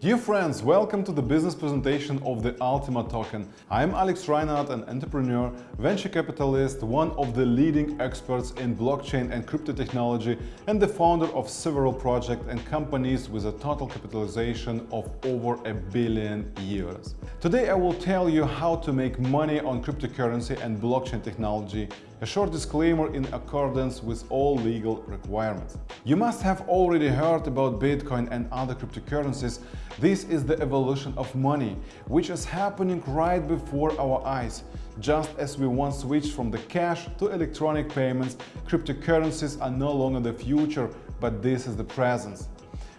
Dear friends, welcome to the business presentation of the Ultima token. I'm Alex Reinhardt, an entrepreneur, venture capitalist, one of the leading experts in blockchain and crypto technology, and the founder of several projects and companies with a total capitalization of over a billion euros. Today I will tell you how to make money on cryptocurrency and blockchain technology a short disclaimer in accordance with all legal requirements. You must have already heard about Bitcoin and other cryptocurrencies. This is the evolution of money, which is happening right before our eyes. Just as we once switched from the cash to electronic payments, cryptocurrencies are no longer the future, but this is the present.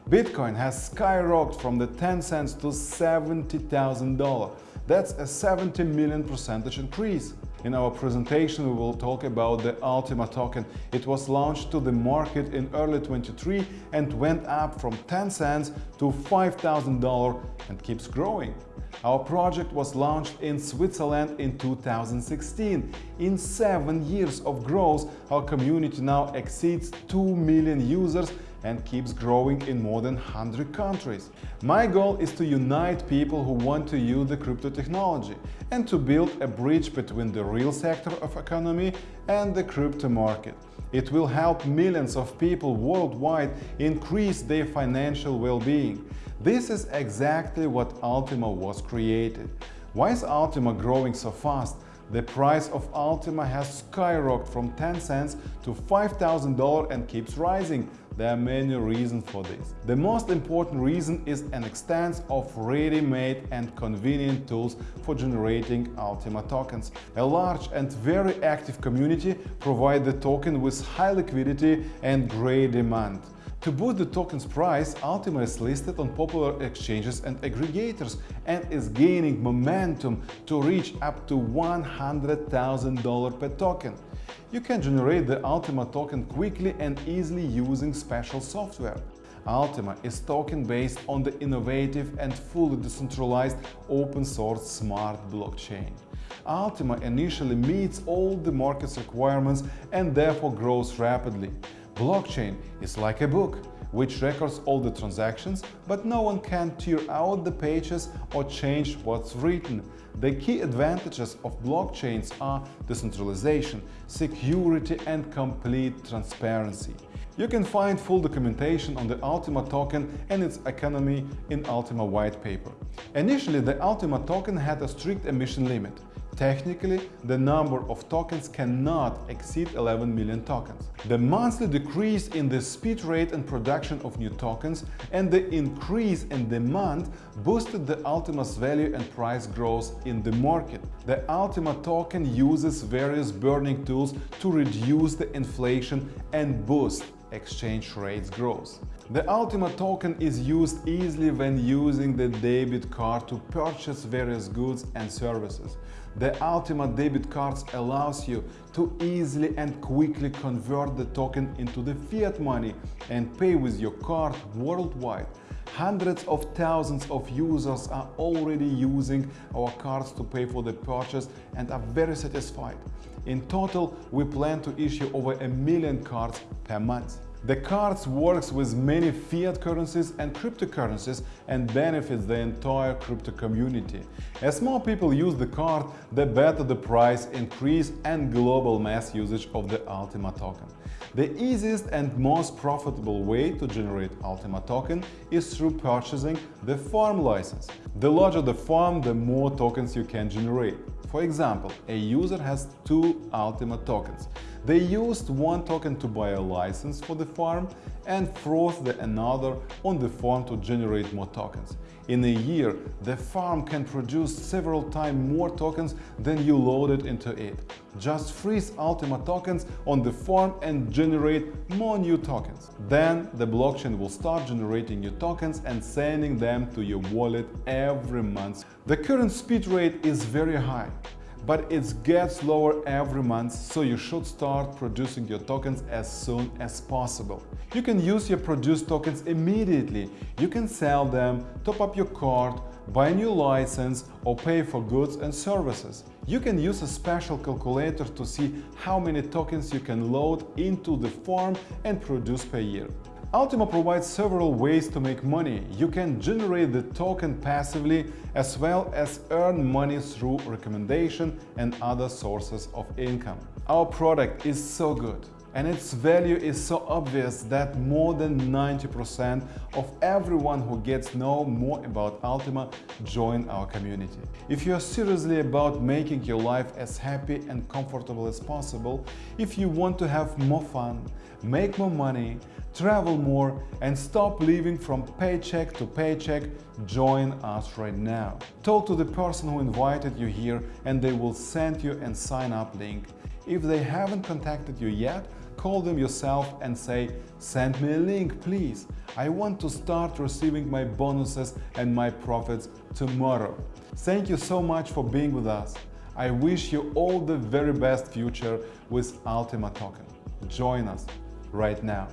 Bitcoin has skyrocketed from the 10 cents to $70,000. That's a 70 million percentage increase. In our presentation, we will talk about the Ultima token. It was launched to the market in early 23 and went up from 10 cents to $5,000 and keeps growing. Our project was launched in Switzerland in 2016. In seven years of growth, our community now exceeds 2 million users and keeps growing in more than 100 countries. My goal is to unite people who want to use the crypto technology and to build a bridge between the real sector of economy and the crypto market. It will help millions of people worldwide increase their financial well-being. This is exactly what Ultima was created. Why is Ultima growing so fast? The price of Ultima has skyrocketed from 10 cents to $5,000 and keeps rising. There are many reasons for this. The most important reason is an extent of ready-made and convenient tools for generating Ultima tokens. A large and very active community provide the token with high liquidity and great demand. To boost the token's price, Ultima is listed on popular exchanges and aggregators and is gaining momentum to reach up to $100,000 per token. You can generate the Ultima token quickly and easily using special software. Ultima is token based on the innovative and fully decentralized open-source smart blockchain. Ultima initially meets all the market's requirements and therefore grows rapidly. Blockchain is like a book, which records all the transactions, but no one can tear out the pages or change what's written. The key advantages of blockchains are decentralization, security and complete transparency. You can find full documentation on the Ultima token and its economy in Ultima white paper. Initially, the Ultima token had a strict emission limit. Technically, the number of tokens cannot exceed 11 million tokens. The monthly decrease in the speed rate and production of new tokens and the increase in demand boosted the Ultima's value and price growth in the market. The Ultima token uses various burning tools to reduce the inflation and boost exchange rates growth. The Ultima token is used easily when using the debit card to purchase various goods and services. The Ultima debit cards allows you to easily and quickly convert the token into the fiat money and pay with your card worldwide. Hundreds of thousands of users are already using our cards to pay for the purchase and are very satisfied. In total, we plan to issue over a million cards per month. The cards works with many fiat currencies and cryptocurrencies and benefits the entire crypto community. As more people use the card, the better the price increase and global mass usage of the Ultima token. The easiest and most profitable way to generate Ultima token is through purchasing the farm license. The larger the farm, the more tokens you can generate. For example, a user has two Ultima tokens. They used one token to buy a license for the farm and froze the another on the farm to generate more tokens. In a year, the farm can produce several times more tokens than you loaded into it. Just freeze Ultima tokens on the farm and generate more new tokens. Then the blockchain will start generating new tokens and sending them to your wallet every month. The current speed rate is very high but it gets lower every month, so you should start producing your tokens as soon as possible. You can use your produced tokens immediately. You can sell them, top up your card, buy a new license or pay for goods and services. You can use a special calculator to see how many tokens you can load into the farm and produce per year. Ultima provides several ways to make money. You can generate the token passively as well as earn money through recommendation and other sources of income. Our product is so good and its value is so obvious that more than 90% of everyone who gets know more about Ultima join our community. If you are seriously about making your life as happy and comfortable as possible, if you want to have more fun, make more money, travel more and stop living from paycheck to paycheck, join us right now. Talk to the person who invited you here and they will send you a sign up link. If they haven't contacted you yet, call them yourself and say, send me a link, please. I want to start receiving my bonuses and my profits tomorrow. Thank you so much for being with us. I wish you all the very best future with Ultima Token. Join us right now.